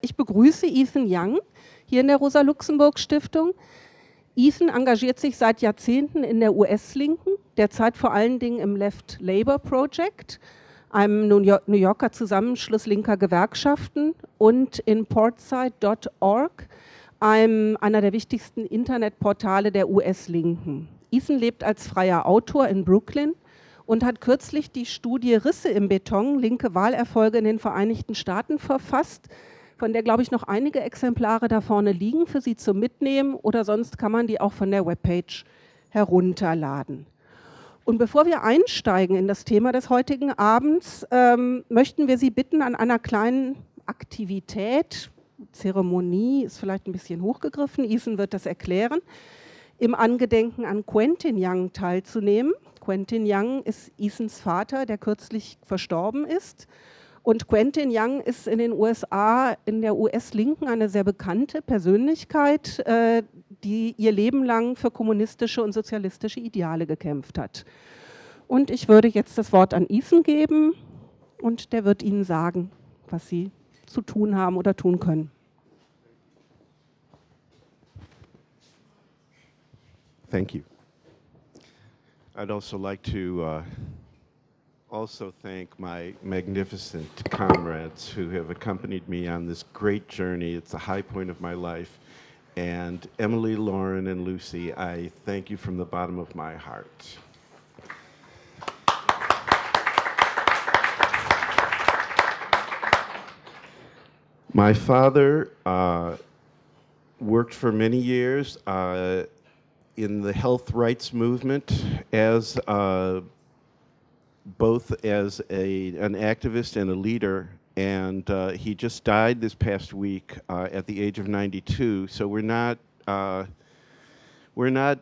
Ich begrüße Ethan Young hier in der Rosa-Luxemburg-Stiftung. Ethan engagiert sich seit Jahrzehnten in der US-Linken, derzeit vor allen Dingen im Left Labor Project, einem New Yorker Zusammenschluss linker Gewerkschaften und in portside.org, einer der wichtigsten Internetportale der US-Linken. Ethan lebt als freier Autor in Brooklyn und hat kürzlich die Studie Risse im Beton, linke Wahlerfolge in den Vereinigten Staaten verfasst, von der, glaube ich, noch einige Exemplare da vorne liegen für Sie zum Mitnehmen oder sonst kann man die auch von der Webpage herunterladen. Und bevor wir einsteigen in das Thema des heutigen Abends, ähm, möchten wir Sie bitten, an einer kleinen Aktivität, Zeremonie ist vielleicht ein bisschen hochgegriffen, Ethan wird das erklären, im Angedenken an Quentin Young teilzunehmen. Quentin Young ist Ethans Vater, der kürzlich verstorben ist. Und Quentin Young ist in den USA, in der US-Linken eine sehr bekannte Persönlichkeit, äh, die ihr Leben lang für kommunistische und sozialistische Ideale gekämpft hat. Und ich würde jetzt das Wort an Ethan geben und der wird Ihnen sagen, was Sie zu tun haben oder tun können. Thank you. I'd also like to uh also thank my magnificent comrades who have accompanied me on this great journey. It's a high point of my life. And Emily, Lauren, and Lucy, I thank you from the bottom of my heart. My father uh, worked for many years uh, in the health rights movement as uh, both as a, an activist and a leader, and uh, he just died this past week uh, at the age of 92. So we're not uh, we're not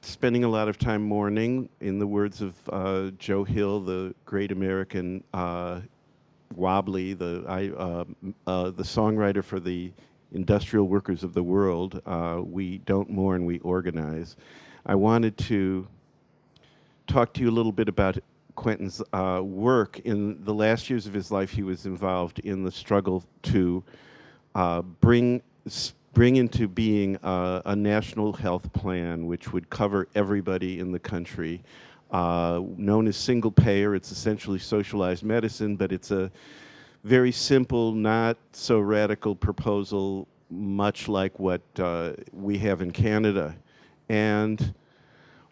spending a lot of time mourning. In the words of uh, Joe Hill, the great American uh, wobbly, the I, uh, the songwriter for the industrial workers of the world, we don't mourn, we organize. I wanted to talk to you a little bit about Quentin's uh, work, in the last years of his life, he was involved in the struggle to uh, bring bring into being uh, a national health plan which would cover everybody in the country. Uh, known as single payer, it's essentially socialized medicine, but it's a very simple, not so radical proposal, much like what uh, we have in Canada. And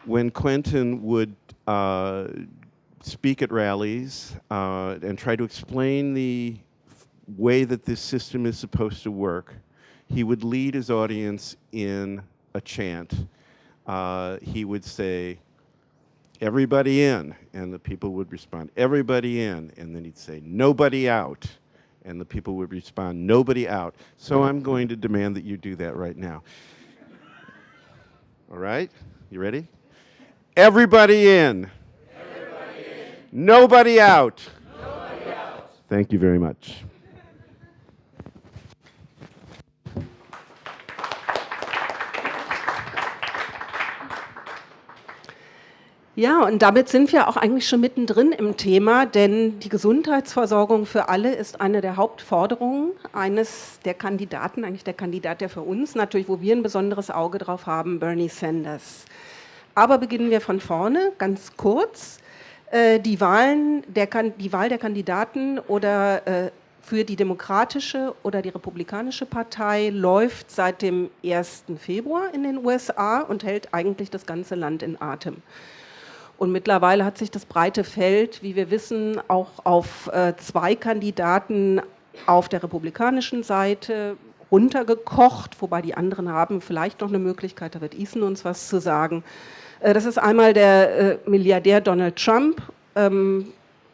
when Quentin would uh, speak at rallies uh, and try to explain the way that this system is supposed to work, he would lead his audience in a chant. Uh, he would say, everybody in, and the people would respond, everybody in, and then he'd say, nobody out, and the people would respond, nobody out. So I'm going to demand that you do that right now. All right, you ready? Everybody in. Nobody out. Nobody out. Thank you very much. Ja, und damit sind wir auch eigentlich schon mittendrin im Thema, denn die Gesundheitsversorgung für alle ist eine der Hauptforderungen eines der Kandidaten, eigentlich der Kandidat, der für uns natürlich, wo wir ein besonderes Auge drauf haben, Bernie Sanders. Aber beginnen wir von vorne, ganz kurz. Äh, die, Wahlen der, die Wahl der Kandidaten oder äh, für die Demokratische oder die Republikanische Partei läuft seit dem 1. Februar in den USA und hält eigentlich das ganze Land in Atem. Und mittlerweile hat sich das breite Feld, wie wir wissen, auch auf äh, zwei Kandidaten auf der republikanischen Seite runtergekocht, wobei die anderen haben vielleicht noch eine Möglichkeit, da wird Ethan uns was zu sagen, das ist einmal der äh, Milliardär Donald Trump ähm,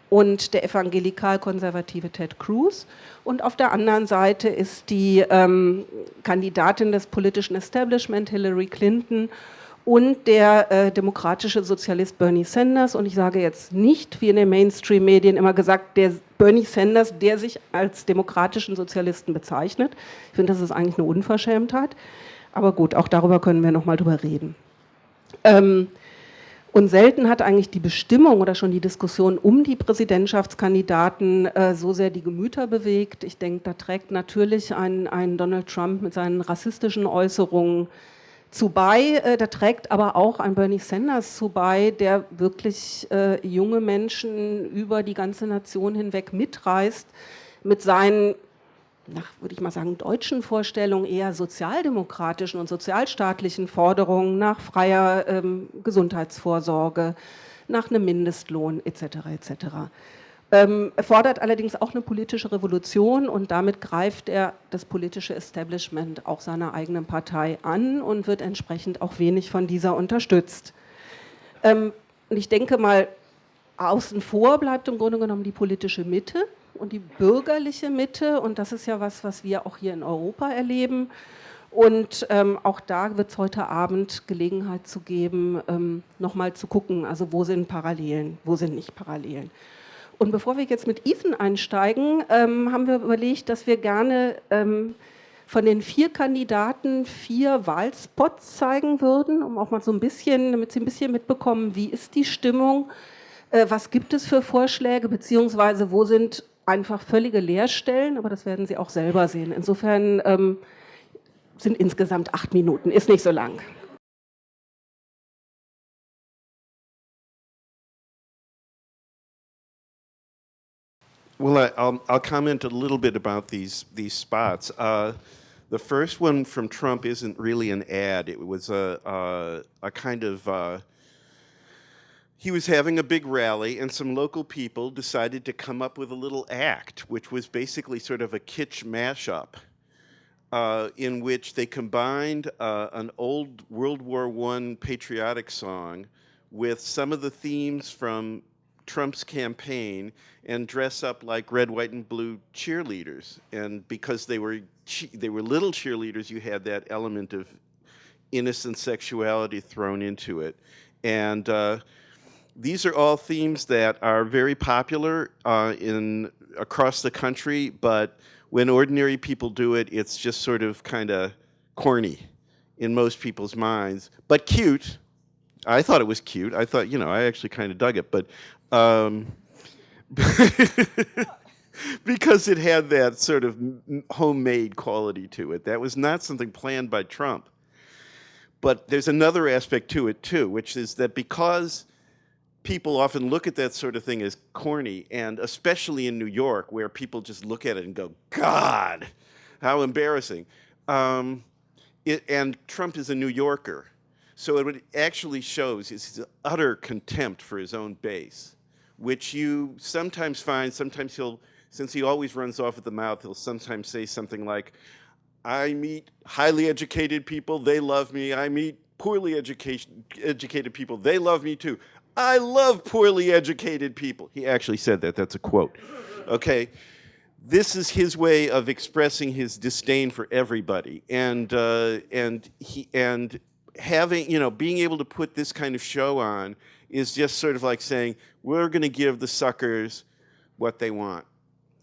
und der evangelikal-konservative Ted Cruz. Und auf der anderen Seite ist die ähm, Kandidatin des politischen Establishment, Hillary Clinton, und der äh, demokratische Sozialist Bernie Sanders. Und ich sage jetzt nicht, wie in den Mainstream-Medien immer gesagt, der Bernie Sanders, der sich als demokratischen Sozialisten bezeichnet. Ich finde, das ist eigentlich eine Unverschämtheit. Aber gut, auch darüber können wir noch mal drüber reden. Ähm, Und selten hat eigentlich die Bestimmung oder schon die Diskussion um die Präsidentschaftskandidaten äh, so sehr die Gemüter bewegt. Ich denke, da trägt natürlich ein, ein Donald Trump mit seinen rassistischen Äußerungen zu bei. Äh, da trägt aber auch ein Bernie Sanders zu bei, der wirklich äh, junge Menschen über die ganze Nation hinweg mitreißt mit seinen nach, würde ich mal sagen, deutschen Vorstellungen eher sozialdemokratischen und sozialstaatlichen Forderungen nach freier ähm, Gesundheitsvorsorge, nach einem Mindestlohn etc. etc. Ähm, er fordert allerdings auch eine politische Revolution und damit greift er das politische Establishment auch seiner eigenen Partei an und wird entsprechend auch wenig von dieser unterstützt. Ähm, und ich denke mal, außen vor bleibt im Grunde genommen die politische Mitte, und die bürgerliche Mitte. Und das ist ja was, was wir auch hier in Europa erleben. Und ähm, auch da wird es heute Abend Gelegenheit zu geben, ähm, nochmal zu gucken, also wo sind Parallelen, wo sind nicht Parallelen. Und bevor wir jetzt mit Ethan einsteigen, ähm, haben wir überlegt, dass wir gerne ähm, von den vier Kandidaten vier Wahlspots zeigen würden, um auch mal so ein bisschen, damit Sie ein bisschen mitbekommen, wie ist die Stimmung, äh, was gibt es für Vorschläge, beziehungsweise wo sind einfach völlige Leerstellen, aber das werden Sie auch selber sehen. Insofern ähm, sind insgesamt acht Minuten, ist nicht so lang. Well, I, will I'll comment a little bit about these these spots. Uh, the first one from Trump isn't really an ad. It was a a, a kind of uh, he was having a big rally and some local people decided to come up with a little act, which was basically sort of a kitsch mashup uh, in which they combined uh, an old World War I patriotic song with some of the themes from Trump's campaign and dress up like red, white, and blue cheerleaders. And because they were they were little cheerleaders, you had that element of innocent sexuality thrown into it. And uh, these are all themes that are very popular uh, in across the country, but when ordinary people do it, it's just sort of kind of corny in most people's minds, but cute. I thought it was cute. I thought, you know, I actually kind of dug it, but um, because it had that sort of homemade quality to it. That was not something planned by Trump. But there's another aspect to it too, which is that because people often look at that sort of thing as corny, and especially in New York, where people just look at it and go, God, how embarrassing. Um, it, and Trump is a New Yorker. So what it actually shows is his utter contempt for his own base, which you sometimes find, sometimes he'll, since he always runs off at the mouth, he'll sometimes say something like, I meet highly educated people, they love me. I meet poorly educated people, they love me too. I love poorly educated people. He actually said that. That's a quote. Okay. This is his way of expressing his disdain for everybody, and uh, and he and having you know being able to put this kind of show on is just sort of like saying we're going to give the suckers what they want,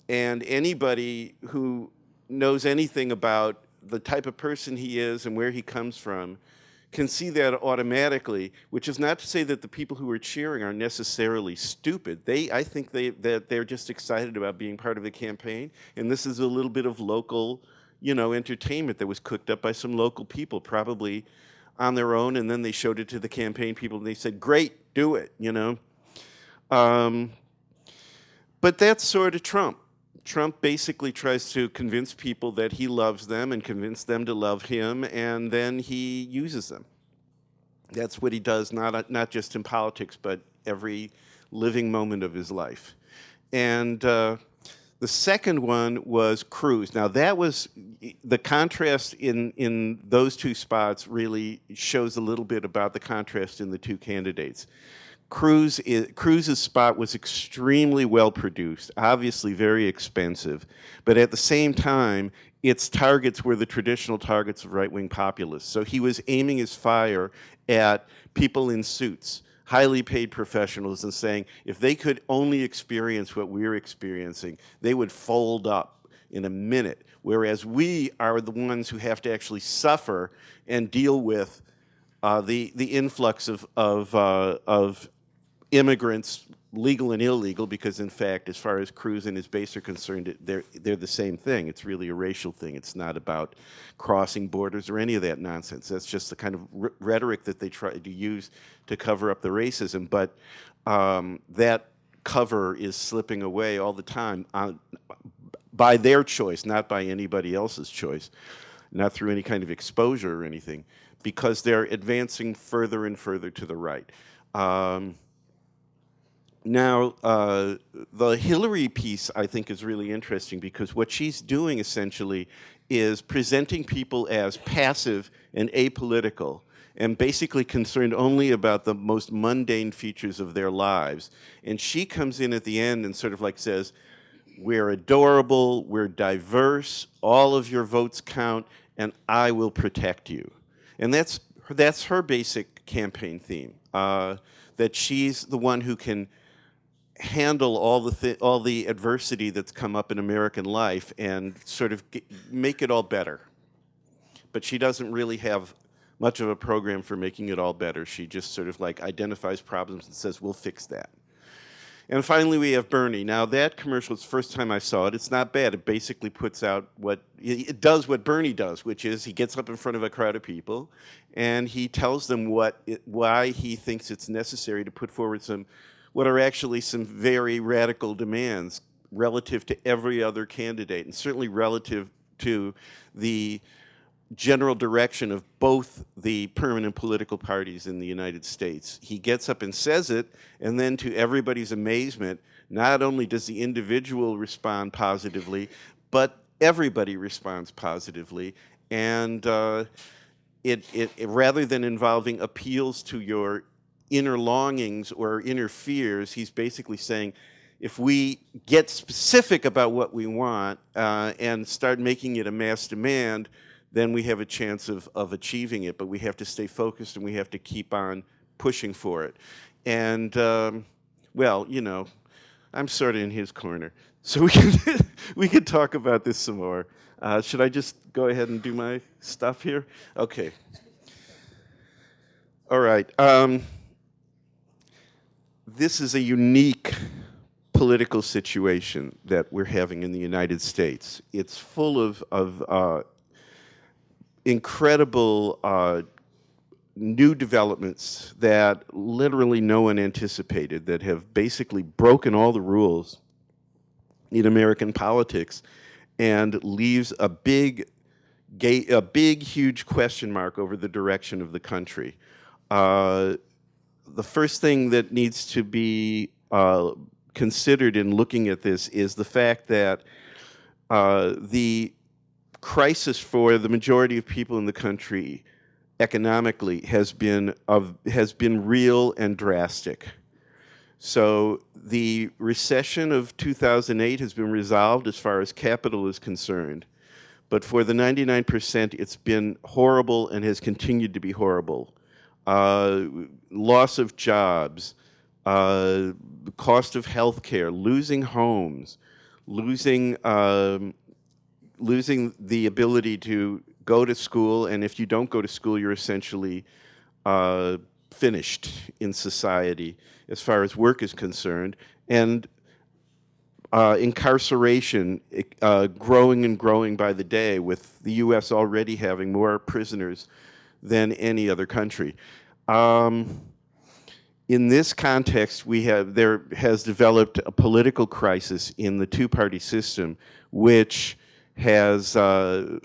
and anybody who knows anything about the type of person he is and where he comes from can see that automatically, which is not to say that the people who are cheering are necessarily stupid. They, I think they, that they're just excited about being part of the campaign. And this is a little bit of local, you know, entertainment that was cooked up by some local people, probably on their own. And then they showed it to the campaign people and they said, great, do it, you know. Um, but that's sort of Trump. Trump basically tries to convince people that he loves them and convince them to love him, and then he uses them. That's what he does, not, not just in politics, but every living moment of his life. And uh, the second one was Cruz. Now that was, the contrast in, in those two spots really shows a little bit about the contrast in the two candidates. Cruz Cruz's spot was extremely well produced, obviously very expensive, but at the same time, its targets were the traditional targets of right-wing populists. So he was aiming his fire at people in suits, highly paid professionals, and saying if they could only experience what we're experiencing, they would fold up in a minute. Whereas we are the ones who have to actually suffer and deal with uh, the the influx of of uh, of immigrants, legal and illegal, because in fact, as far as Cruz and his base are concerned, they're they're the same thing. It's really a racial thing. It's not about crossing borders or any of that nonsense. That's just the kind of rhetoric that they try to use to cover up the racism. But um, that cover is slipping away all the time on, by their choice, not by anybody else's choice, not through any kind of exposure or anything because they're advancing further and further to the right. Um, now, uh, the Hillary piece, I think, is really interesting because what she's doing essentially is presenting people as passive and apolitical and basically concerned only about the most mundane features of their lives. And she comes in at the end and sort of like says, we're adorable, we're diverse, all of your votes count, and I will protect you. And that's, that's her basic campaign theme, uh, that she's the one who can handle all the th all the adversity that's come up in American life and sort of get, make it all better. But she doesn't really have much of a program for making it all better. She just sort of like identifies problems and says, we'll fix that. And finally, we have Bernie. Now, that commercial, it's the first time I saw it. It's not bad. It basically puts out what, it does what Bernie does, which is he gets up in front of a crowd of people and he tells them what, it, why he thinks it's necessary to put forward some, what are actually some very radical demands relative to every other candidate and certainly relative to the general direction of both the permanent political parties in the United States. He gets up and says it, and then to everybody's amazement, not only does the individual respond positively, but everybody responds positively. And uh, it, it, it, rather than involving appeals to your inner longings or inner fears, he's basically saying, if we get specific about what we want uh, and start making it a mass demand, then we have a chance of, of achieving it, but we have to stay focused and we have to keep on pushing for it. And, um, well, you know, I'm sort of in his corner. So we can, we can talk about this some more. Uh, should I just go ahead and do my stuff here? Okay. All right. Um, this is a unique political situation that we're having in the United States. It's full of, of uh, incredible uh, new developments that literally no one anticipated that have basically broken all the rules in American politics and leaves a big, a big, huge question mark over the direction of the country. Uh, the first thing that needs to be uh, considered in looking at this is the fact that uh, the crisis for the majority of people in the country economically has been of has been real and drastic. So the recession of 2008 has been resolved as far as capital is concerned. But for the 99%, it's been horrible and has continued to be horrible. Uh, loss of jobs, uh, cost of health care, losing homes, losing um, losing the ability to go to school, and if you don't go to school, you're essentially uh, finished in society as far as work is concerned, and uh, incarceration uh, growing and growing by the day, with the U.S. already having more prisoners than any other country. Um, in this context, we have there has developed a political crisis in the two-party system, which has uh,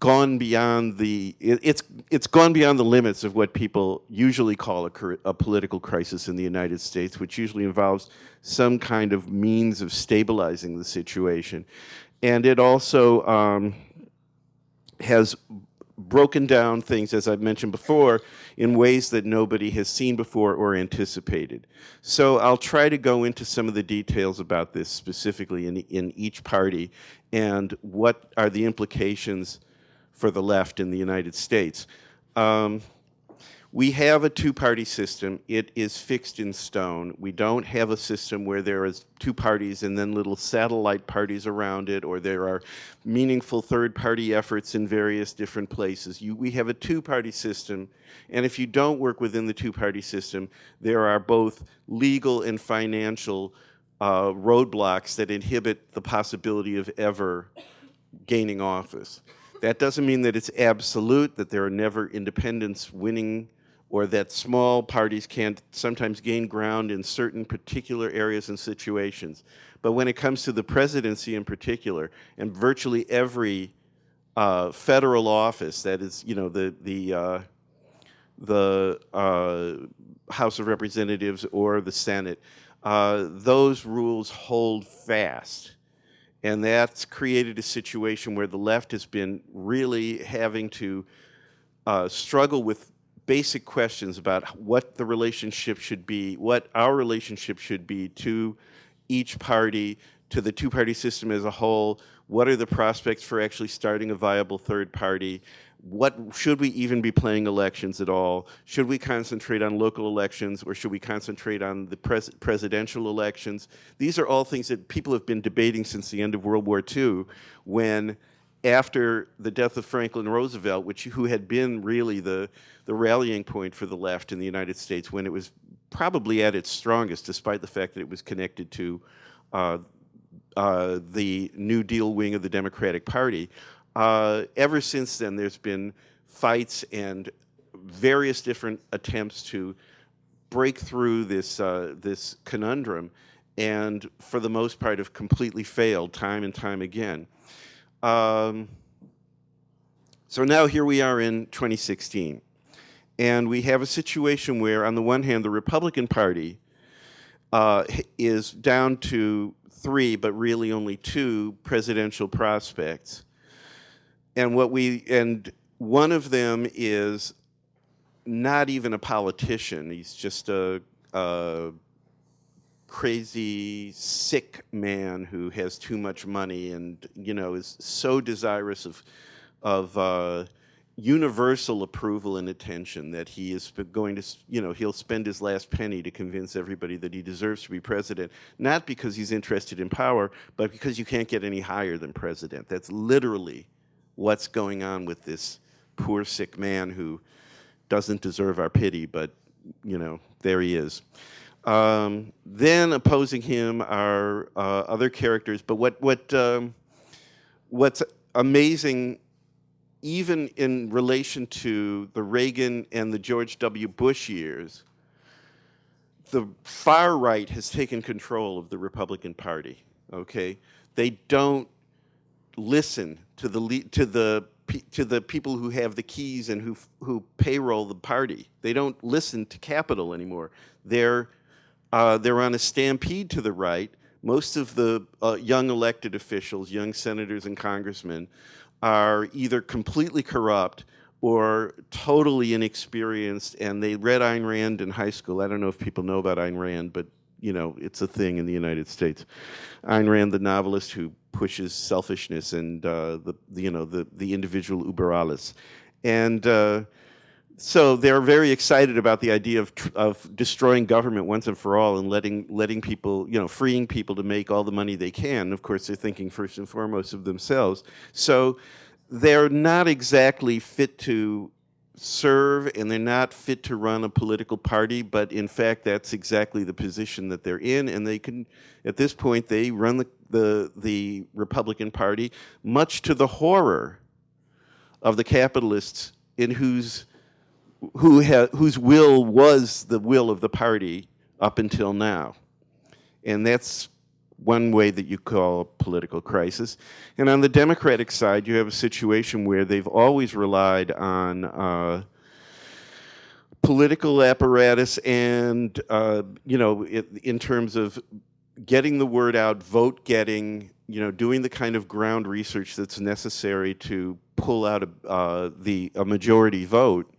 gone beyond the, it, it's, it's gone beyond the limits of what people usually call a, a, political crisis in the United States, which usually involves some kind of means of stabilizing the situation. And it also um, has broken down things, as I've mentioned before, in ways that nobody has seen before or anticipated. So I'll try to go into some of the details about this specifically in, in each party and what are the implications for the left in the United States. Um, we have a two-party system. It is fixed in stone. We don't have a system where there is two parties and then little satellite parties around it, or there are meaningful third-party efforts in various different places. You, we have a two-party system, and if you don't work within the two-party system, there are both legal and financial uh, roadblocks that inhibit the possibility of ever gaining office. That doesn't mean that it's absolute, that there are never independents winning or that small parties can't sometimes gain ground in certain particular areas and situations. But when it comes to the presidency in particular, and virtually every uh, federal office, that is, you know, the, the, uh, the uh, House of Representatives or the Senate, uh, those rules hold fast. And that's created a situation where the left has been really having to uh, struggle with basic questions about what the relationship should be, what our relationship should be to each party, to the two-party system as a whole, what are the prospects for actually starting a viable third party, what should we even be playing elections at all? Should we concentrate on local elections or should we concentrate on the pres presidential elections? These are all things that people have been debating since the end of World War II when after the death of Franklin Roosevelt, which who had been really the, the rallying point for the left in the United States when it was probably at its strongest, despite the fact that it was connected to uh, uh, the New Deal wing of the Democratic Party. Uh, ever since then, there's been fights and various different attempts to break through this, uh, this conundrum and for the most part have completely failed time and time again. Um, so now here we are in 2016. And we have a situation where, on the one hand, the Republican Party uh, is down to three, but really only two presidential prospects. And what we, and one of them is not even a politician. He's just a, a crazy, sick man who has too much money and, you know, is so desirous of, of uh, universal approval and attention that he is going to, you know, he'll spend his last penny to convince everybody that he deserves to be president, not because he's interested in power, but because you can't get any higher than president. That's literally what's going on with this poor, sick man who doesn't deserve our pity, but, you know, there he is. Um, then opposing him are uh, other characters, but what, what, um, what's amazing, even in relation to the Reagan and the George W. Bush years, the far right has taken control of the Republican Party, okay? They don't listen to the, to the to the people who have the keys and who who payroll the party. They don't listen to capital anymore. They're uh, they're on a stampede to the right. Most of the uh, young elected officials, young senators and congressmen, are either completely corrupt or totally inexperienced, and they read Ayn Rand in high school. I don't know if people know about Ayn Rand, but you know, it's a thing in the United States. Ayn Rand, the novelist who pushes selfishness and uh, the, the, you know, the, the individual uber alles. And uh, so they're very excited about the idea of, of destroying government once and for all and letting, letting people, you know, freeing people to make all the money they can. Of course, they're thinking first and foremost of themselves. So they're not exactly fit to serve and they're not fit to run a political party, but in fact, that's exactly the position that they're in. And they can, at this point, they run the, the, the Republican Party, much to the horror of the capitalists in whose who whose will was the will of the party up until now. And that's one way that you call a political crisis. And on the Democratic side, you have a situation where they've always relied on uh, political apparatus and, uh, you know, it, in terms of getting the word out, vote getting, you know, doing the kind of ground research that's necessary to pull out a, uh, the, a majority vote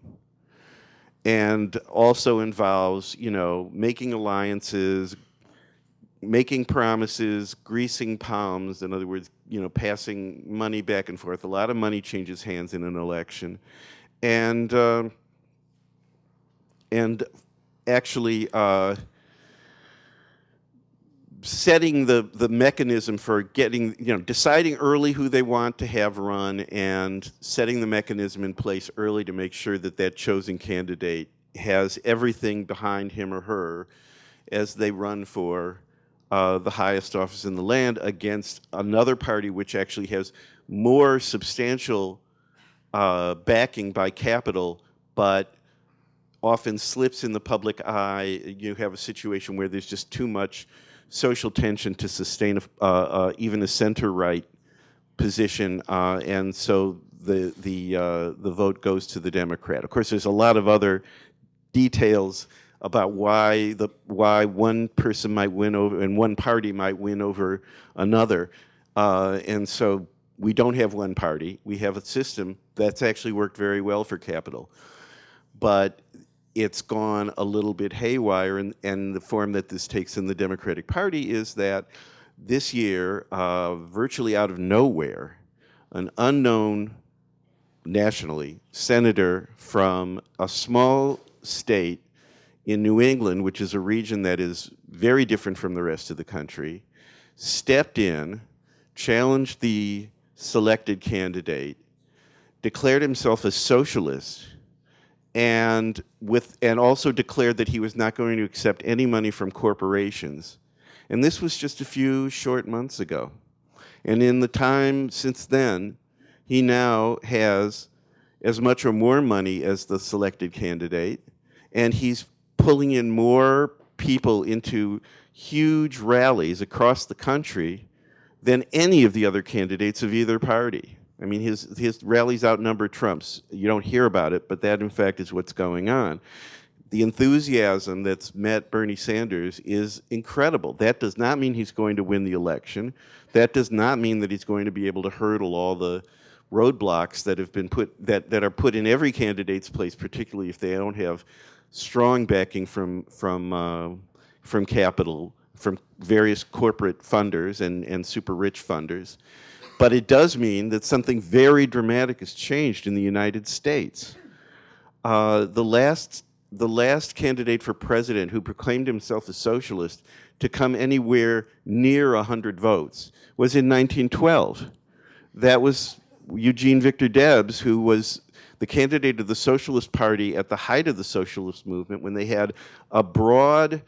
and also involves, you know, making alliances, making promises, greasing palms, in other words, you know, passing money back and forth. A lot of money changes hands in an election. And, uh, and actually uh, setting the, the mechanism for getting, you know, deciding early who they want to have run and setting the mechanism in place early to make sure that that chosen candidate has everything behind him or her as they run for uh, the highest office in the land against another party which actually has more substantial uh, backing by capital, but often slips in the public eye. You have a situation where there's just too much social tension to sustain a, even a center-right position, uh, and so the the uh, the vote goes to the Democrat. Of course, there's a lot of other details about why the why one person might win over and one party might win over another, uh, and so we don't have one party. We have a system that's actually worked very well for capital, but it's gone a little bit haywire, and, and the form that this takes in the Democratic Party is that this year, uh, virtually out of nowhere, an unknown nationally senator from a small state in New England, which is a region that is very different from the rest of the country, stepped in, challenged the selected candidate, declared himself a socialist, and with and also declared that he was not going to accept any money from corporations. And this was just a few short months ago. And in the time since then, he now has as much or more money as the selected candidate, and he's pulling in more people into huge rallies across the country than any of the other candidates of either party. I mean, his, his rallies outnumber Trump's. You don't hear about it, but that, in fact, is what's going on. The enthusiasm that's met Bernie Sanders is incredible. That does not mean he's going to win the election. That does not mean that he's going to be able to hurdle all the roadblocks that have been put that, that are put in every candidate's place, particularly if they don't have strong backing from from uh, from capital, from various corporate funders and, and super rich funders. But it does mean that something very dramatic has changed in the United States. Uh, the last the last candidate for president who proclaimed himself a socialist to come anywhere near 100 votes was in 1912. That was Eugene Victor Debs, who was the candidate of the Socialist Party at the height of the socialist movement when they had a broad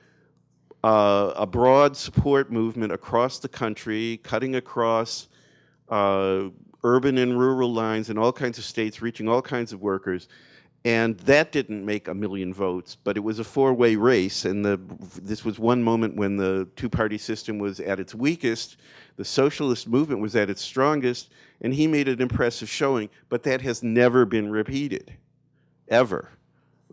uh, a broad support movement across the country, cutting across uh, urban and rural lines in all kinds of states, reaching all kinds of workers. And that didn't make a million votes, but it was a four-way race. And the, this was one moment when the two-party system was at its weakest, the socialist movement was at its strongest, and he made an impressive showing, but that has never been repeated, ever.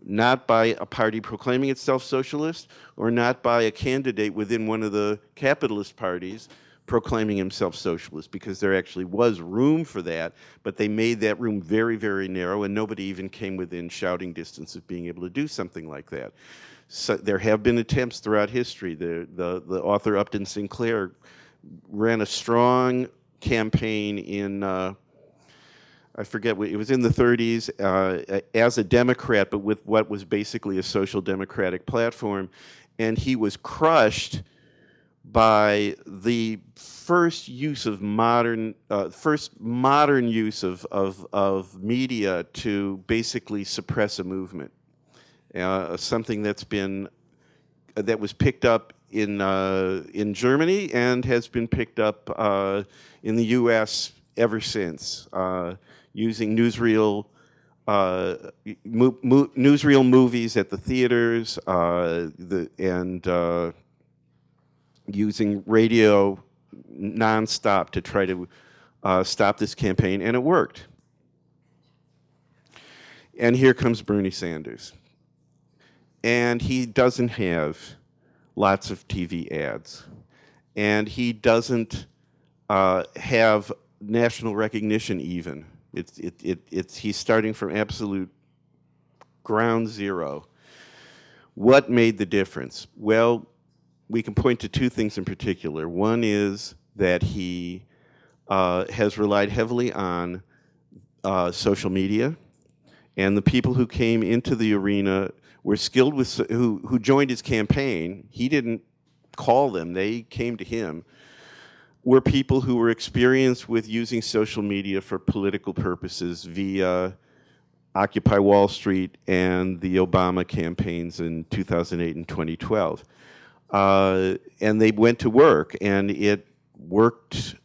Not by a party proclaiming itself socialist, or not by a candidate within one of the capitalist parties proclaiming himself socialist, because there actually was room for that, but they made that room very, very narrow, and nobody even came within shouting distance of being able to do something like that. So there have been attempts throughout history. The, the, the author Upton Sinclair ran a strong campaign in, uh, I forget, it was in the 30s, uh, as a Democrat, but with what was basically a social democratic platform. And he was crushed by the first use of modern, uh, first modern use of, of, of media to basically suppress a movement. Uh, something that's been, that was picked up in, uh, in Germany and has been picked up uh, in the US ever since, uh, using newsreel, uh, mo mo newsreel movies at the theaters uh, the, and uh, using radio nonstop to try to stop this campaign, and it worked. And here comes Bernie Sanders. And he doesn't have lots of TV ads. And he doesn't uh, have national recognition even. It's, it, it, it's, he's starting from absolute ground zero. What made the difference? Well, we can point to two things in particular. One is that he uh, has relied heavily on uh, social media, and the people who came into the arena were skilled with, who, who joined his campaign, he didn't call them, they came to him, were people who were experienced with using social media for political purposes via Occupy Wall Street and the Obama campaigns in 2008 and 2012. Uh, and they went to work, and it worked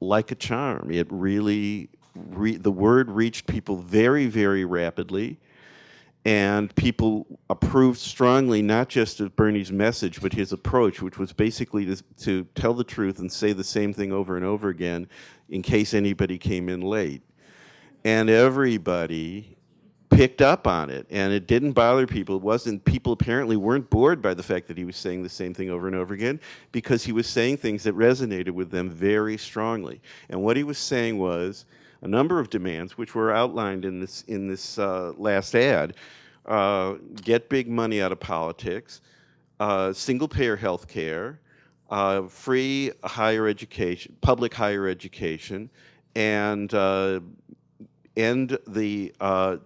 like a charm. It really, re the word reached people very, very rapidly, and people approved strongly not just of Bernie's message, but his approach, which was basically to, to tell the truth and say the same thing over and over again in case anybody came in late. And everybody picked up on it and it didn't bother people. It wasn't, people apparently weren't bored by the fact that he was saying the same thing over and over again because he was saying things that resonated with them very strongly. And what he was saying was a number of demands, which were outlined in this, in this uh, last ad, uh, get big money out of politics, uh, single payer health care, uh, free higher education, public higher education, and uh, end the uh,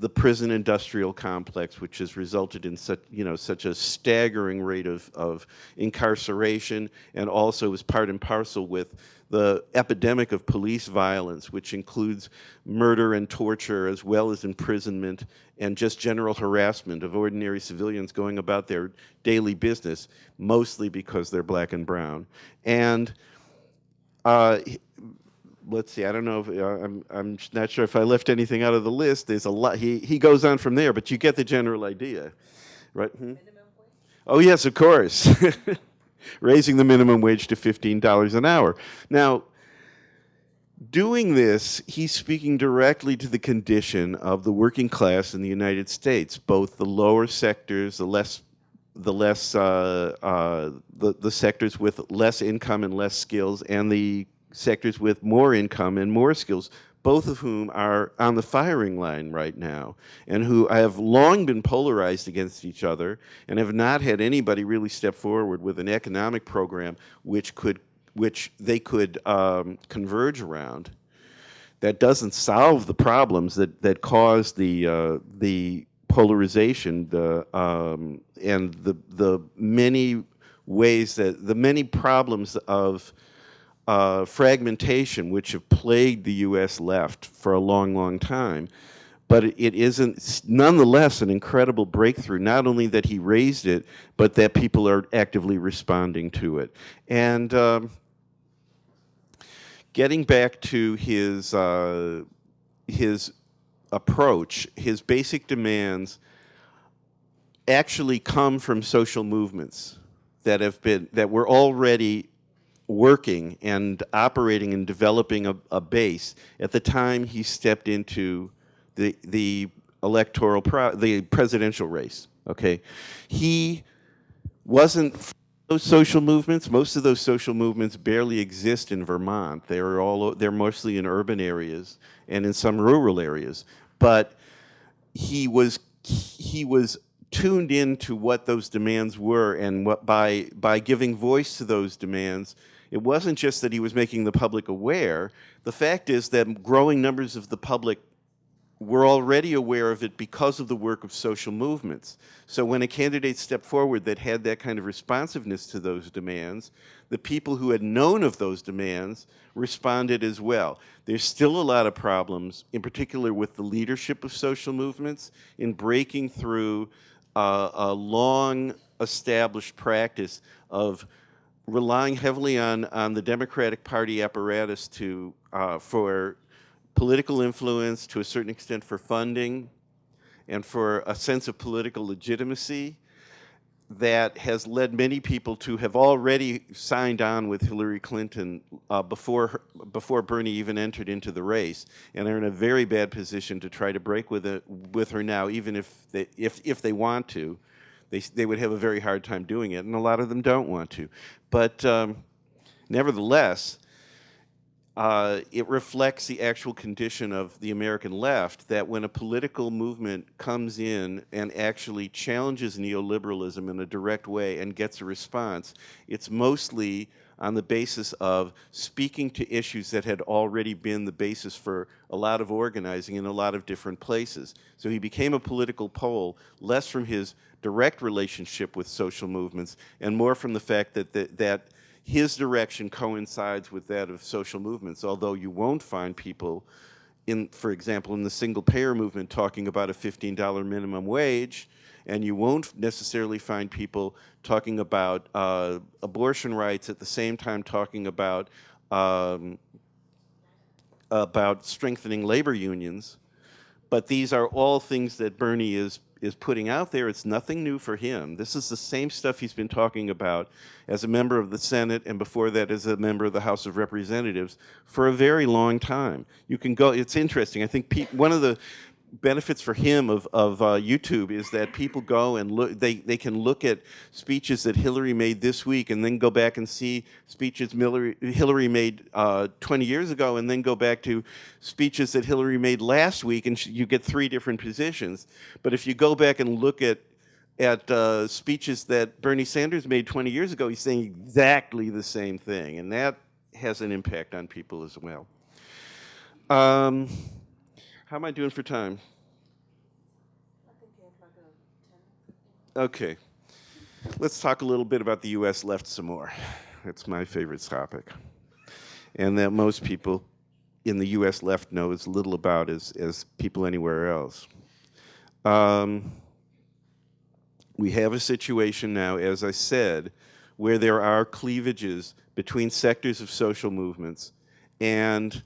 the prison industrial complex, which has resulted in such, you know, such a staggering rate of, of incarceration and also is part and parcel with the epidemic of police violence, which includes murder and torture as well as imprisonment and just general harassment of ordinary civilians going about their daily business, mostly because they're black and brown. And uh, let's see, I don't know if, uh, I'm, I'm not sure if I left anything out of the list. There's a lot, he, he goes on from there, but you get the general idea, right? Hmm? Oh yes, of course. Raising the minimum wage to $15 an hour. Now, doing this, he's speaking directly to the condition of the working class in the United States, both the lower sectors, the less the less uh, uh, the, the sectors with less income and less skills and the sectors with more income and more skills, both of whom are on the firing line right now and who have long been polarized against each other and have not had anybody really step forward with an economic program which could which they could um, converge around that doesn't solve the problems that that cause the uh, the polarization the um, and the the many ways that the many problems of uh, fragmentation which have plagued the U.S. left for a long, long time. But it isn't, nonetheless, an incredible breakthrough, not only that he raised it, but that people are actively responding to it. And um, getting back to his, uh, his approach, his basic demands actually come from social movements that have been, that were already working and operating and developing a, a, base at the time he stepped into the the electoral the presidential race okay? He wasn't those social movements. Most of those social movements barely exist in Vermont. They're all they're mostly in urban areas and in some rural areas. But he was he was tuned into what those demands were and what by by giving voice to those demands it wasn't just that he was making the public aware. The fact is that growing numbers of the public were already aware of it because of the work of social movements. So when a candidate stepped forward that had that kind of responsiveness to those demands, the people who had known of those demands responded as well. There's still a lot of problems, in particular with the leadership of social movements, in breaking through uh, a long established practice of relying heavily on, on the Democratic Party apparatus to, uh, for political influence, to a certain extent for funding, and for a sense of political legitimacy that has led many people to have already signed on with Hillary Clinton uh, before, her, before Bernie even entered into the race, and are in a very bad position to try to break with, it, with her now, even if they, if, if they want to they, they would have a very hard time doing it, and a lot of them don't want to. But um, nevertheless, uh, it reflects the actual condition of the American left that when a political movement comes in and actually challenges neoliberalism in a direct way and gets a response, it's mostly on the basis of speaking to issues that had already been the basis for a lot of organizing in a lot of different places. So he became a political pole, less from his direct relationship with social movements and more from the fact that, that, that his direction coincides with that of social movements, although you won't find people in, for example, in the single payer movement talking about a $15 minimum wage, and you won't necessarily find people talking about uh, abortion rights at the same time talking about um, about strengthening labor unions. But these are all things that Bernie is is putting out there. It's nothing new for him. This is the same stuff he's been talking about as a member of the Senate and before that as a member of the House of Representatives for a very long time. You can go, it's interesting. I think one of the benefits for him of, of uh, YouTube is that people go and look, they, they can look at speeches that Hillary made this week and then go back and see speeches Hillary, Hillary made uh, 20 years ago and then go back to speeches that Hillary made last week and you get three different positions. But if you go back and look at at uh, speeches that Bernie Sanders made 20 years ago, he's saying exactly the same thing. And that has an impact on people as well. Um, how am I doing for time? Okay. Let's talk a little bit about the U.S. left some more. That's my favorite topic. And that most people in the U.S. left know as little about as, as people anywhere else. Um, we have a situation now, as I said, where there are cleavages between sectors of social movements and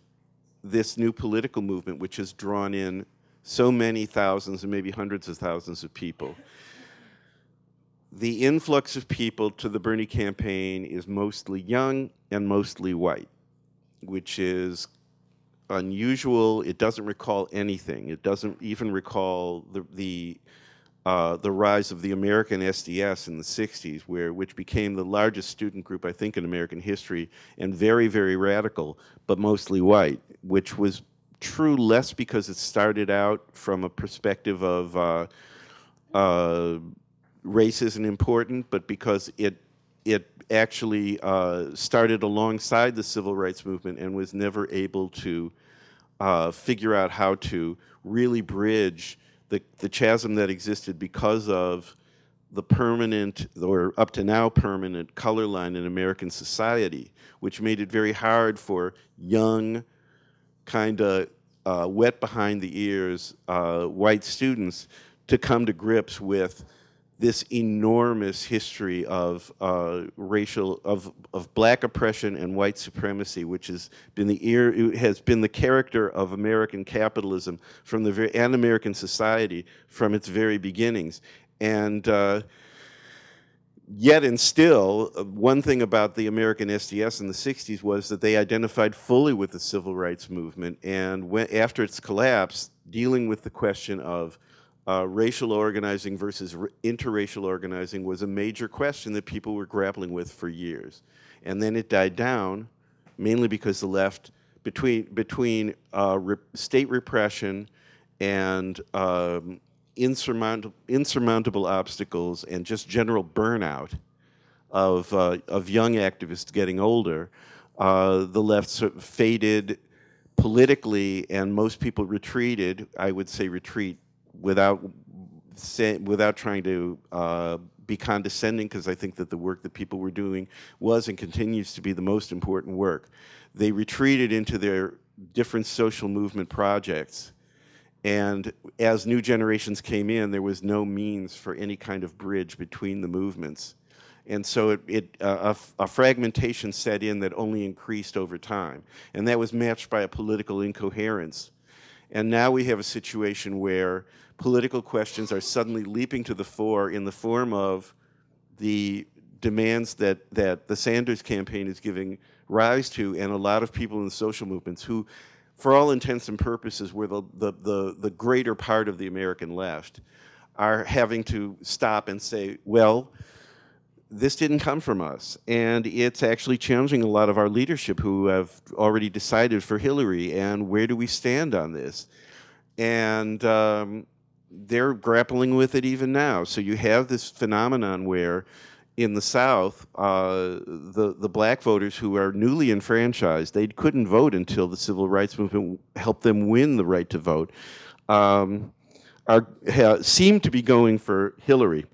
this new political movement, which has drawn in so many thousands and maybe hundreds of thousands of people. The influx of people to the Bernie campaign is mostly young and mostly white, which is unusual. It doesn't recall anything. It doesn't even recall the, the uh, the rise of the American SDS in the 60s, where, which became the largest student group, I think, in American history, and very, very radical, but mostly white, which was true less because it started out from a perspective of uh, uh, race isn't important, but because it, it actually uh, started alongside the civil rights movement and was never able to uh, figure out how to really bridge the, the chasm that existed because of the permanent, or up to now permanent, color line in American society, which made it very hard for young, kind of uh, wet behind the ears uh, white students to come to grips with this enormous history of uh, racial of of black oppression and white supremacy, which has been the ear has been the character of American capitalism from the very and American society from its very beginnings, and. Uh, yet and still, uh, one thing about the American SDS in the 60s was that they identified fully with the civil rights movement, and when, after its collapse, dealing with the question of uh, racial organizing versus interracial organizing was a major question that people were grappling with for years. And then it died down, mainly because the left, between, between uh, re state repression and um, insurmountable, insurmountable obstacles and just general burnout of, uh, of young activists getting older, uh, the left sort of faded politically and most people retreated, I would say retreat without without trying to uh, be condescending, because I think that the work that people were doing was and continues to be the most important work. They retreated into their different social movement projects. And as new generations came in, there was no means for any kind of bridge between the movements. And so it, it uh, a, fragmentation set in that only increased over time. And that was matched by a political incoherence. And now we have a situation where political questions are suddenly leaping to the fore in the form of the demands that, that the Sanders campaign is giving rise to and a lot of people in the social movements who, for all intents and purposes, were the, the, the, the greater part of the American left, are having to stop and say, well, this didn't come from us. And it's actually challenging a lot of our leadership who have already decided for Hillary and where do we stand on this? And um, they're grappling with it even now. So you have this phenomenon where in the South, uh, the, the black voters who are newly enfranchised, they couldn't vote until the civil rights movement helped them win the right to vote, um, are, seem to be going for Hillary.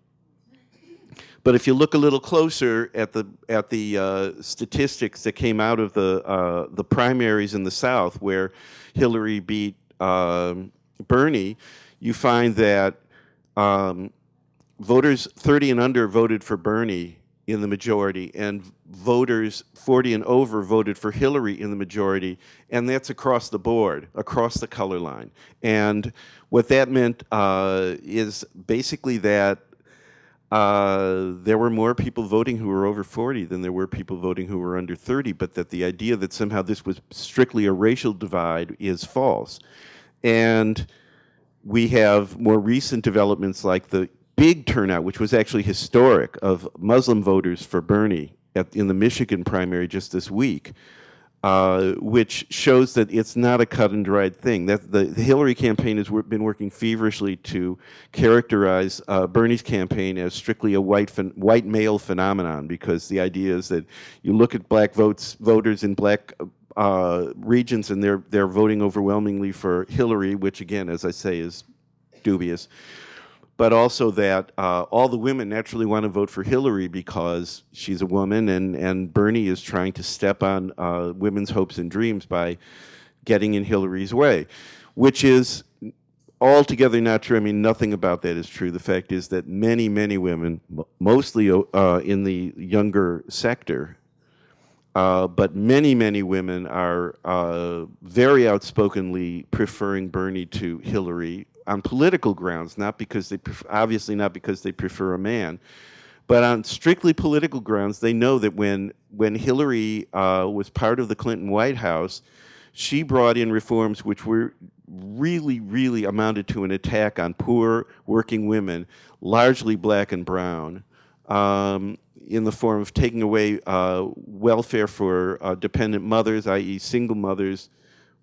But if you look a little closer at the at the uh, statistics that came out of the uh, the primaries in the South, where Hillary beat um, Bernie, you find that um, voters 30 and under voted for Bernie in the majority, and voters 40 and over voted for Hillary in the majority, and that's across the board, across the color line. And what that meant uh, is basically that uh, there were more people voting who were over 40 than there were people voting who were under 30, but that the idea that somehow this was strictly a racial divide is false. And we have more recent developments like the big turnout, which was actually historic, of Muslim voters for Bernie at, in the Michigan primary just this week, uh, which shows that it's not a cut and dried thing. That the, the Hillary campaign has been working feverishly to characterize uh, Bernie's campaign as strictly a white white male phenomenon, because the idea is that you look at black votes voters in black uh, regions and they're they're voting overwhelmingly for Hillary, which again, as I say, is dubious but also that uh, all the women naturally want to vote for Hillary because she's a woman and, and Bernie is trying to step on uh, women's hopes and dreams by getting in Hillary's way, which is altogether not true. I mean, nothing about that is true. The fact is that many, many women, mostly uh, in the younger sector, uh, but many, many women are uh, very outspokenly preferring Bernie to Hillary on political grounds, not because they, obviously not because they prefer a man, but on strictly political grounds, they know that when, when Hillary uh, was part of the Clinton White House, she brought in reforms which were really, really amounted to an attack on poor working women, largely black and brown, um, in the form of taking away uh, welfare for uh, dependent mothers, i.e. single mothers,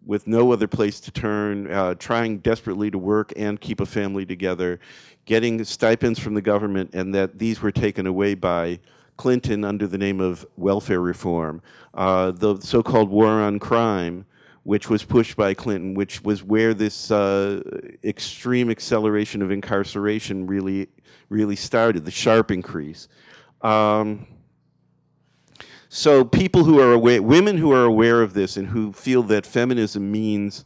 with no other place to turn, uh, trying desperately to work and keep a family together, getting stipends from the government, and that these were taken away by Clinton under the name of welfare reform. Uh, the so-called war on crime, which was pushed by Clinton, which was where this uh, extreme acceleration of incarceration really, really started, the sharp increase. Um, so people who are aware, women who are aware of this and who feel that feminism means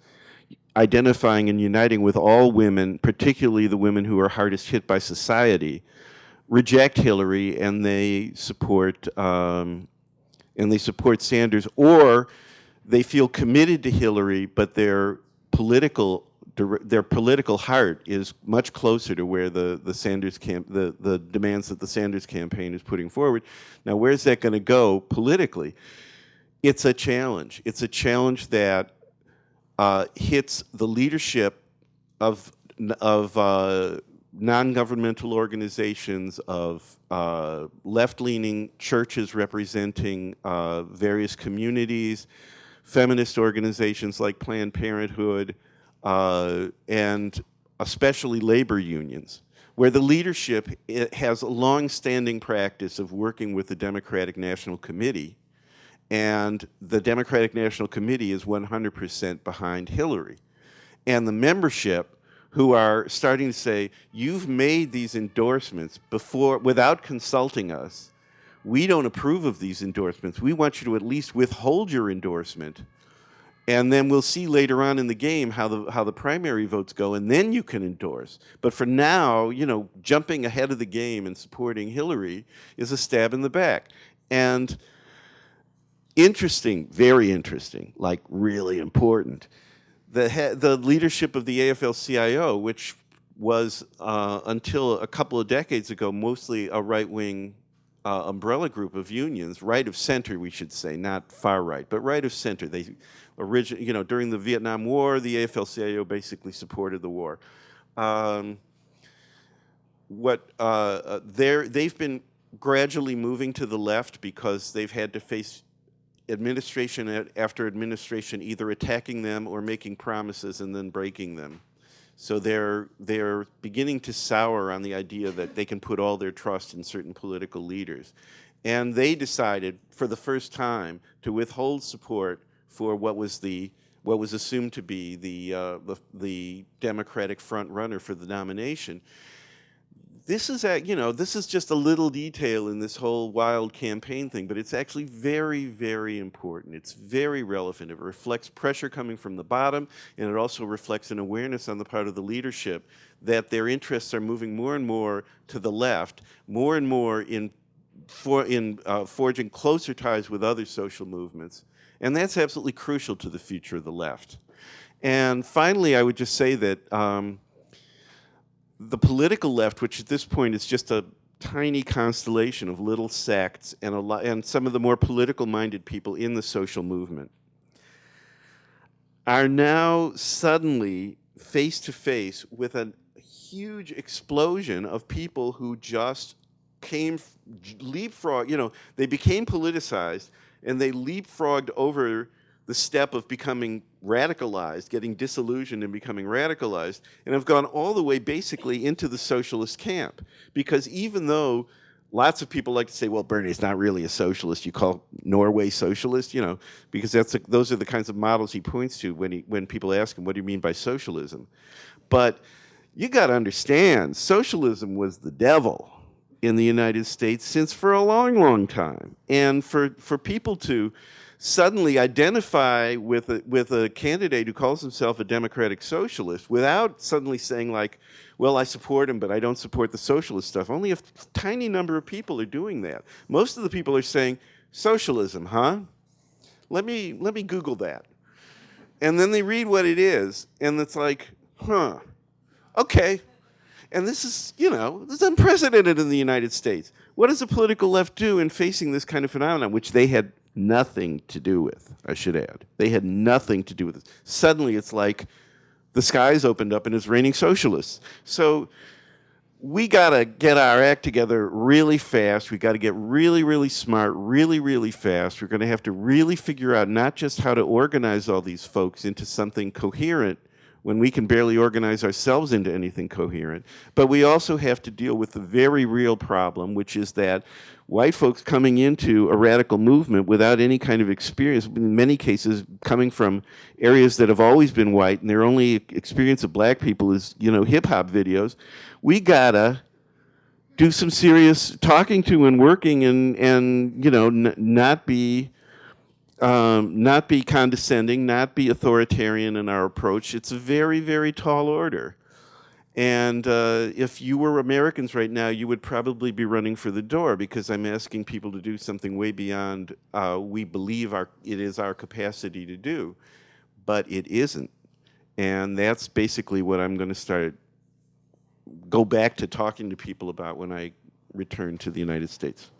identifying and uniting with all women, particularly the women who are hardest hit by society, reject Hillary and they support um, and they support Sanders, or they feel committed to Hillary, but their political their political heart is much closer to where the, the Sanders camp, the, the demands that the Sanders campaign is putting forward. Now, where's that going to go politically? It's a challenge. It's a challenge that uh, hits the leadership of, of uh, non-governmental organizations, of uh, left-leaning churches representing uh, various communities, feminist organizations like Planned Parenthood, uh, and especially labor unions, where the leadership has a long-standing practice of working with the Democratic National Committee, and the Democratic National Committee is 100% behind Hillary. And the membership who are starting to say, you've made these endorsements before, without consulting us, we don't approve of these endorsements. We want you to at least withhold your endorsement and then we'll see later on in the game how the how the primary votes go and then you can endorse. But for now you know jumping ahead of the game and supporting Hillary is a stab in the back. And interesting very interesting like really important. The the leadership of the AFL-CIO which was uh, until a couple of decades ago mostly a right-wing uh, umbrella group of unions, right of center, we should say, not far right, but right of center. They origin, you know, during the Vietnam War, the AFL-CIO basically supported the war. Um, what uh, uh they've been gradually moving to the left because they've had to face administration after administration either attacking them or making promises and then breaking them. So they're they're beginning to sour on the idea that they can put all their trust in certain political leaders. And they decided for the first time to withhold support for what was the what was assumed to be the uh, the, the Democratic front runner for the nomination. This is you know this is just a little detail in this whole wild campaign thing but it's actually very very important. It's very relevant. It reflects pressure coming from the bottom and it also reflects an awareness on the part of the leadership that their interests are moving more and more to the left more and more in for in uh, forging closer ties with other social movements and that's absolutely crucial to the future of the left. And finally i would just say that um, the political left, which at this point is just a tiny constellation of little sects and, a lot, and some of the more political-minded people in the social movement, are now suddenly face to face with a huge explosion of people who just came leapfrog, you know, they became politicized and they leapfrogged over the step of becoming radicalized, getting disillusioned and becoming radicalized, and have gone all the way basically into the socialist camp. Because even though lots of people like to say, well, Bernie's not really a socialist, you call Norway socialist, you know, because that's a, those are the kinds of models he points to when, he, when people ask him, what do you mean by socialism? But you got to understand, socialism was the devil in the United States since for a long, long time. And for, for people to suddenly identify with a, with a candidate who calls himself a democratic socialist without suddenly saying like, well, I support him, but I don't support the socialist stuff. Only a tiny number of people are doing that. Most of the people are saying, socialism, huh? Let me, let me Google that. And then they read what it is, and it's like, huh, okay. And this is, you know, this is unprecedented in the United States. What does the political left do in facing this kind of phenomenon, which they had nothing to do with, I should add. They had nothing to do with it. Suddenly it's like the skies opened up and it's raining socialists. So we got to get our act together really fast. We got to get really, really smart, really, really fast. We're going to have to really figure out not just how to organize all these folks into something coherent when we can barely organize ourselves into anything coherent, but we also have to deal with the very real problem, which is that white folks coming into a radical movement without any kind of experience, in many cases coming from areas that have always been white and their only experience of black people is, you know, hip hop videos, we gotta do some serious talking to and working and, and you know, not be, um, not be condescending, not be authoritarian in our approach. It's a very, very tall order. And uh, if you were Americans right now, you would probably be running for the door because I'm asking people to do something way beyond uh, we believe our, it is our capacity to do, but it isn't. And that's basically what I'm going to start, go back to talking to people about when I return to the United States.